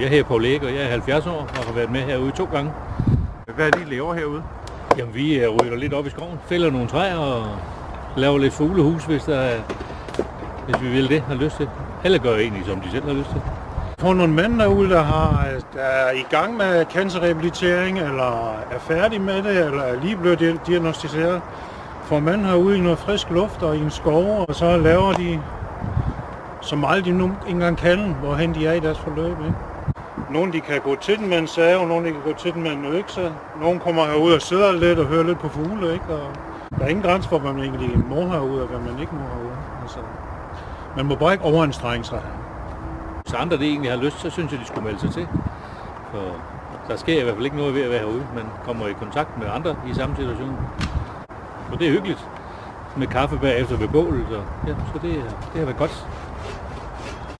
Jeg hedder Paul Æg, og jeg er 70 år og har været med herude to gange. Hvad er det, I laver herude? Jamen, vi øh, ryger lidt op i skoven, fælder nogle træer og laver lidt fuglehus, hvis, der er, hvis vi vil det, har lyst til. Eller gør egentlig, som de selv har lyst til. For nogle mænd derude, der, har, der er i gang med cancerrehabilitering, eller er færdige med det, eller er lige blevet diagnostiseret, får mænd herude i noget frisk luft og i en skov, og så laver de så meget de nu engang kan, hvorhen de er i deres forløb. Ikke? Nogle de kan gå til den med en save, nogle de kan gå til den med en økse. Nogle kommer herud og sidder lidt og hører lidt på fugle. Ikke? Og der er ingen grænse for, hvad man egentlig må herude, og hvad man ikke må herude. Altså, man må bare ikke overanstrenge sig. Hvis andre det egentlig har lyst, så synes jeg, de skulle melde sig til. For der sker i hvert fald ikke noget ved at være herude. Man kommer i kontakt med andre i samme situation. Og det er hyggeligt med kaffe bagefter ved bålet. Og, ja, så det, det har været godt.